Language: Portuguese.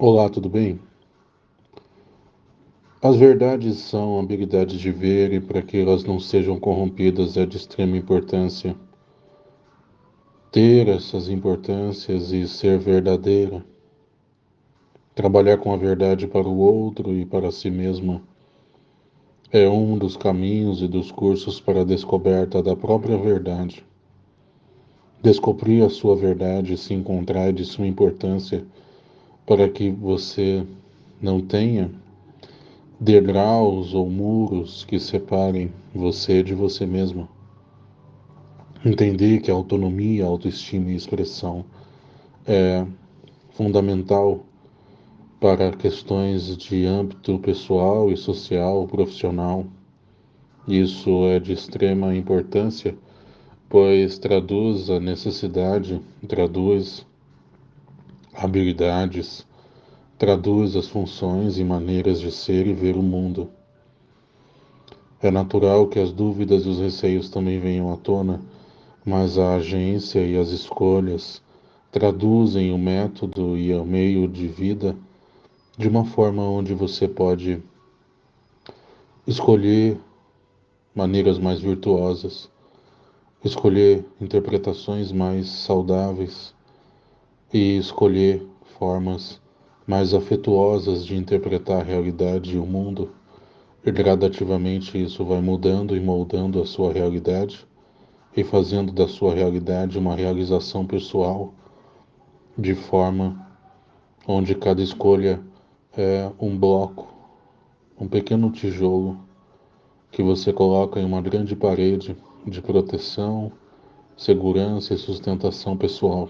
Olá, tudo bem? As verdades são habilidades de ver e para que elas não sejam corrompidas é de extrema importância. Ter essas importâncias e ser verdadeira. Trabalhar com a verdade para o outro e para si mesma é um dos caminhos e dos cursos para a descoberta da própria verdade. Descobrir a sua verdade se encontrar de sua importância para que você não tenha degraus ou muros que separem você de você mesmo. Entender que a autonomia, autoestima e expressão é fundamental para questões de âmbito pessoal e social, profissional. Isso é de extrema importância, pois traduz a necessidade, traduz habilidades, traduz as funções e maneiras de ser e ver o mundo. É natural que as dúvidas e os receios também venham à tona, mas a agência e as escolhas traduzem o método e o meio de vida de uma forma onde você pode escolher maneiras mais virtuosas, escolher interpretações mais saudáveis e escolher formas mais afetuosas de interpretar a realidade e o mundo, e gradativamente isso vai mudando e moldando a sua realidade e fazendo da sua realidade uma realização pessoal, de forma onde cada escolha é um bloco, um pequeno tijolo que você coloca em uma grande parede de proteção, segurança e sustentação pessoal.